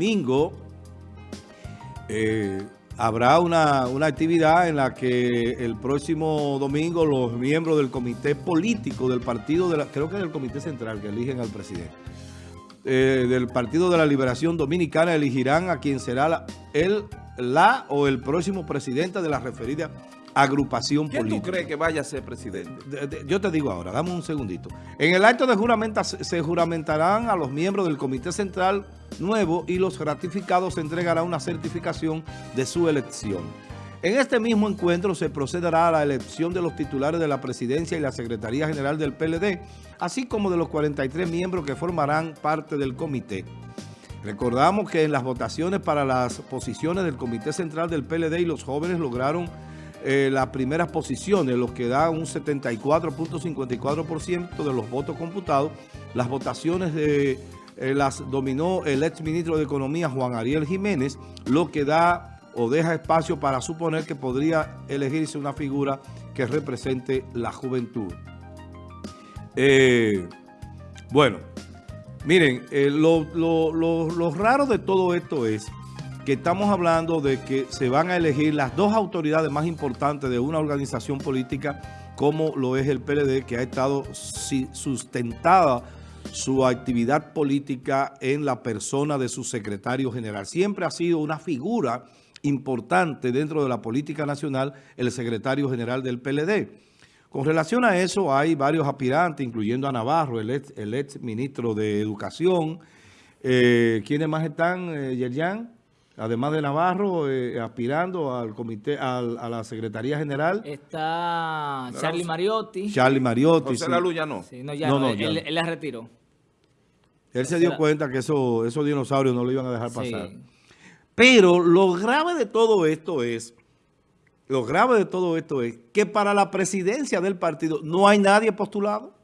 domingo eh, habrá una, actividad en la que el próximo domingo los miembros del comité político del partido, de la, creo que es el comité central que eligen al presidente, eh, del Partido de la Liberación Dominicana elegirán a quien será el, la o el próximo presidente de la referida agrupación ¿Quién política. tú crees que vaya a ser presidente? yo te digo ahora, dame un segundito. En el acto de juramento se juramentarán a los miembros del Comité Central nuevo y los ratificados se entregará una certificación de su elección. En este mismo encuentro se procederá a la elección de los titulares de la presidencia y la Secretaría General del PLD, así como de los 43 miembros que formarán parte del comité. Recordamos que en las votaciones para las posiciones del Comité Central del PLD y los jóvenes lograron eh, las primeras posiciones, lo que da un 74.54% de los votos computados. Las votaciones de, eh, las dominó el ex ministro de Economía Juan Ariel Jiménez, lo que da o deja espacio para suponer que podría elegirse una figura que represente la juventud. Eh, bueno, miren, lo, lo raro de todo esto es estamos hablando de que se van a elegir las dos autoridades más importantes de una organización política como lo es el PLD, que ha estado sustentada su actividad política en la persona de su secretario general. Siempre ha sido una figura importante dentro de la política nacional el secretario general del PLD. Con relación a eso hay varios aspirantes, incluyendo a Navarro, el ex, ministro de Educación. Eh, ¿Quiénes más están, eh? Además de Navarro, eh, aspirando al comité, a la Secretaría General. Está Charlie Mariotti. Charlie Mariotti. José La ya no. Sí, no, ya no, él, la retiró. Él se dio cuenta que eso, esos dinosaurios no lo iban a dejar pasar. Pero lo grave de todo esto es, lo grave de todo esto es que para la presidencia del partido no hay nadie postulado.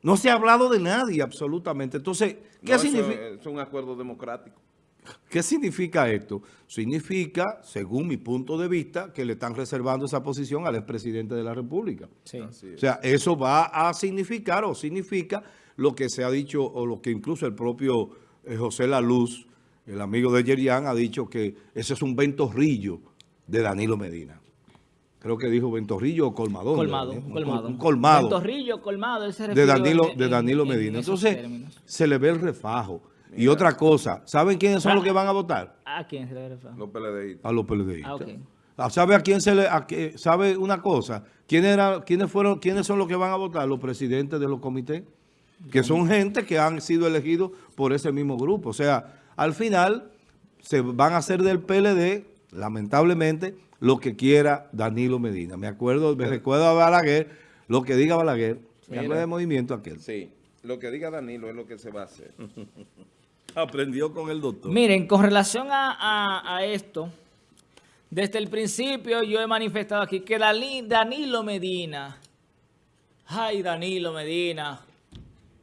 No se ha hablado de nadie absolutamente. Entonces, ¿qué significa? es un acuerdo democrático. ¿Qué significa esto? Significa, según mi punto de vista, que le están reservando esa posición al expresidente de la República. O sea, eso va a significar o significa lo que se ha dicho o lo que incluso el propio eh, José Laluz, el amigo de Yerian, ha dicho que ese es un ventorrillo de Danilo Medina. Creo que dijo ventorrillo o colmadón. Colmado, un, colmado. Un, colmado. Ventorrillo, colmado. de Danilo, de Danilo Medina. Entonces, se le ve el refajo. Y otra cosa, ¿saben quiénes son los que van a votar? ¿A quién se le refiere? Los PLDistas. A los PLDistas. Ah, ah, ¿Sabe a quién se le, a sabe una cosa? ¿Quién era, quiénes fueron, quiénes son los que van a votar? Los presidentes de los comités, que son gente que han sido elegidos por ese mismo grupo. O sea, al final se van a hacer del PLD, lamentablemente, lo que quiera Danilo Medina. Me acuerdo, me recuerdo a Balaguer, lo que diga Balaguer, me acuerdo de movimiento aquel. Sí, lo que diga Danilo es lo que se va a hacer. Aprendió con el doctor. Miren, con relación a, esto, desde el principio yo he manifestado aquí que Danilo Medina, ay Danilo Medina,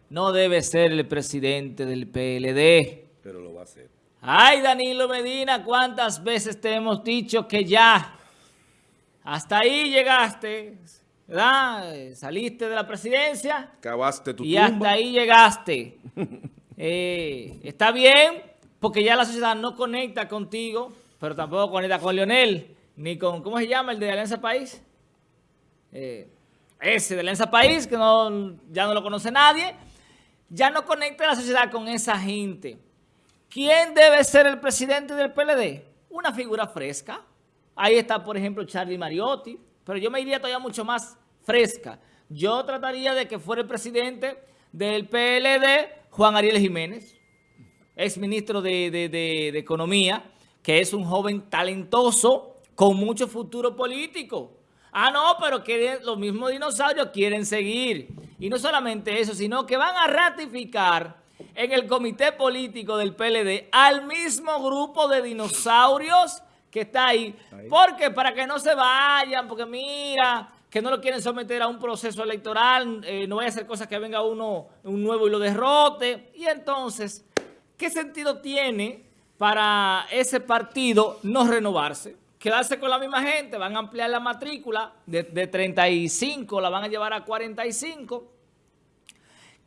no debe ser el presidente del PLD. Pero lo va a hacer. Ay Danilo Medina, ¿cuántas veces te hemos dicho que ya hasta ahí llegaste? ¿Verdad? Saliste de la presidencia. Cavaste tu Y hasta ahí llegaste. Eh, está bien, porque ya la sociedad no conecta contigo, pero tampoco conecta con Leonel, ni con, ¿cómo se llama? El de Alianza País. Eh, ese de Alianza País, que no, ya no lo conoce nadie. Ya no conecta la sociedad con esa gente. ¿Quién debe ser el presidente del PLD? Una figura fresca. Ahí está, por ejemplo, Charlie Mariotti. Pero yo me iría todavía mucho más fresca. Yo trataría de que fuera el presidente del PLD Juan Ariel Jiménez, ex ministro de, Economía, que es un joven talentoso con mucho futuro político. Ah, no, pero que los mismos dinosaurios quieren seguir. Y no solamente eso, sino que van a ratificar en el comité político del PLD al mismo grupo de dinosaurios que está ahí. ahí. Porque para que no se vayan, porque mira, que no lo quieren someter a un proceso electoral, eh, no vaya a hacer cosas que venga uno, un nuevo y lo derrote. Y entonces, ¿qué sentido tiene para ese partido no renovarse? Quedarse con la misma gente, van a ampliar la matrícula de, de 35, la van a llevar a 45.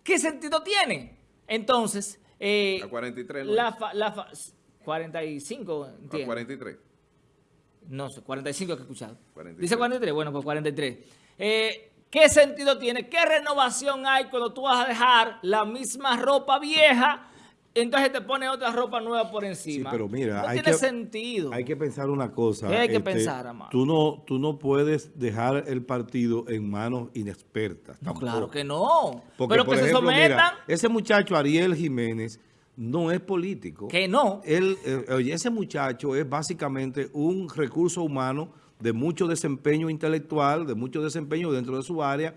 ¿Qué sentido tiene? Entonces, eh, A 43 no la, fa- la fa- 45, A entiendo. 43. No sé, 45 que he escuchado. 43. Dice 43, bueno, pues 43. Eh, ¿Qué sentido tiene? ¿Qué renovación hay cuando tú vas a dejar la misma ropa vieja, entonces te pones otra ropa nueva por encima? Sí, pero mira, no hay tiene que- sentido. Hay que pensar una cosa. este, ¿Qué hay que pensar, amado? Tú no, tú no puedes dejar el partido en manos inexpertas. No, claro que no. Porque, pero por que ejemplo, se sometan, mira, ese muchacho Ariel Jiménez no es político. que no. Él, eh, oye, ese muchacho es básicamente un recurso humano de mucho desempeño intelectual, de mucho desempeño dentro de su área.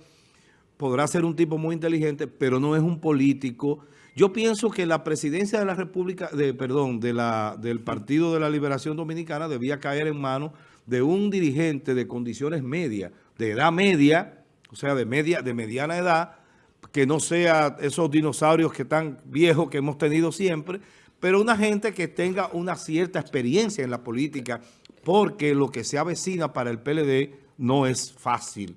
Podrá ser un tipo muy inteligente, pero no es un político. Yo pienso que la presidencia de la República, de, perdón, de la, del Partido de la Liberación Dominicana debía caer en manos de un dirigente de condiciones medias, de edad media, o sea, de media, de mediana edad, que no sea esos dinosaurios que están viejos que hemos tenido siempre, pero una gente que tenga una cierta experiencia en la política, porque lo que se avecina para el PLD no es fácil.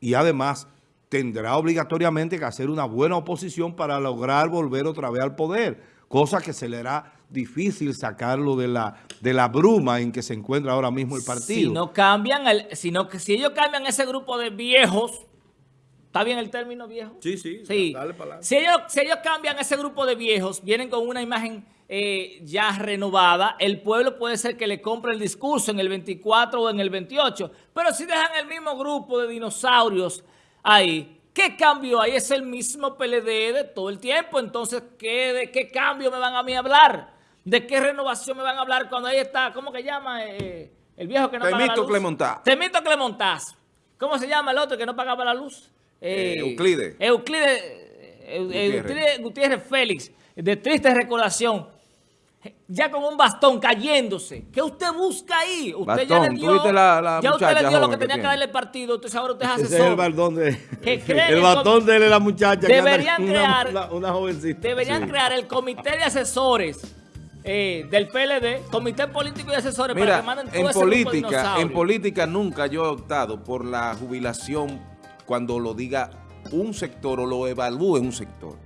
Y además tendrá obligatoriamente que hacer una buena oposición para lograr volver otra vez al poder, cosa que se le hará difícil sacarlo de la, de la bruma en que se encuentra ahora mismo el partido. Si no cambian, el, sino que si ellos cambian ese grupo de viejos, ¿está bien el término viejo? Sí, sí, Sí. dale para. Si ellos, si ellos cambian ese grupo de viejos, vienen con una imagen eh, ya renovada, el pueblo puede ser que le compre el discurso en el 24 o en el 28, pero si dejan el mismo grupo de dinosaurios ahí, ¿qué cambio hay? Es el mismo PLD de todo el tiempo, entonces, ¿qué, ¿de qué cambio me van a mí hablar? ¿De qué renovación me van a hablar cuando ahí está, ¿cómo que llama? Eh, el viejo que no paga la Temito luz. Clemontá. Temito Clemontás. ¿Cómo se llama el otro que no pagaba la luz? Eh, Euclides. Euclides, eh, Eu- Gutiérrez. Euclides Gutiérrez Félix, de triste recordación. Ya con un bastón cayéndose. ¿Qué usted busca ahí? Usted ya Bastón, le ¿tú dio, viste la- la ya usted le dio lo que que tenía que darle el partido. Entonces ahora usted es Ese es asesor. el bastón de, Que creen el bastón de él es la muchacha que Deberían una, crear- una, una jovencita. Deberían Sí. crear el comité de asesores eh, del PLD, comité político y asesores para Mira, que manden todo en ese grupo de política, en política nunca yo he optado por la jubilación cuando lo diga un sector o lo evalúe un sector.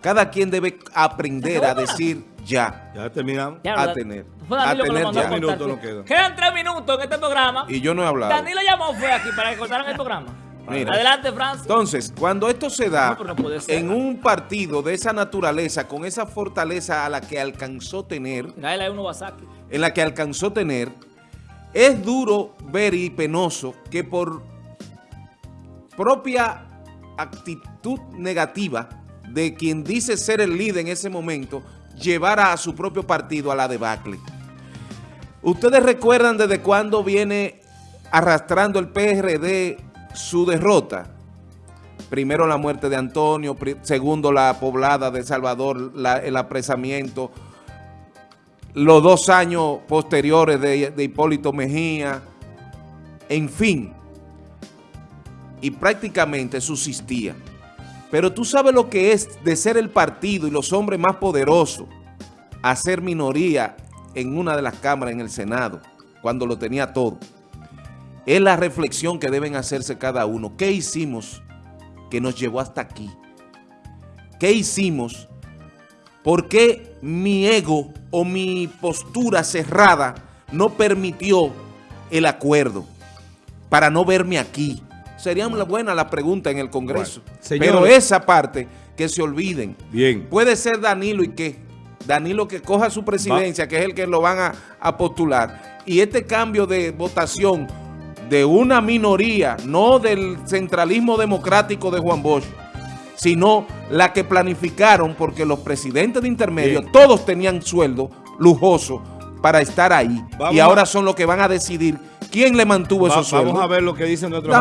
Cada quien debe aprender a decir ya. Ya terminamos. Ya, a tener, a tener ya. Minutos nos quedan. Quedan tres minutos en este programa. Y yo no he hablado. Danilo llamó fue aquí para que cortaran el programa. Mira. Adelante, Francis. Entonces, cuando esto se da No, no en un partido de esa naturaleza, con esa fortaleza a la que alcanzó tener, en la que alcanzó tener, es duro ver y penoso que por propia actitud negativa de quien dice ser el líder en ese momento, llevara a su propio partido a la debacle. ¿Ustedes recuerdan desde cuándo viene arrastrando el PRD su derrota? Primero la muerte de Antonio, segundo la poblada de Salvador, el apresamiento, los dos años posteriores de, de Hipólito Mejía, en fin, y prácticamente subsistía. Pero tú sabes lo que es de ser el partido y los hombres más poderosos a ser minoría en una de las cámaras en el Senado, cuando lo tenía todo. Es la reflexión que deben hacerse cada uno. ¿Qué hicimos que nos llevó hasta aquí? ¿Qué hicimos? ¿Por qué mi ego o mi postura cerrada no permitió el acuerdo para no verme aquí? Sería una buena la pregunta en el Congreso. Bueno. Pero esa parte que se olviden. Bien. Puede ser Danilo y qué. Danilo que coja su presidencia, que es el que lo van a, a postular. Y este cambio de votación de una minoría, no del centralismo democrático de Juan Bosch, sino la que planificaron, porque los presidentes de intermedio, Bien. todos tenían sueldo lujoso para estar ahí. Vamos y ahora son los que van a decidir quién le mantuvo Va- esos sueldos. vamos a ver lo que dicen nuestros.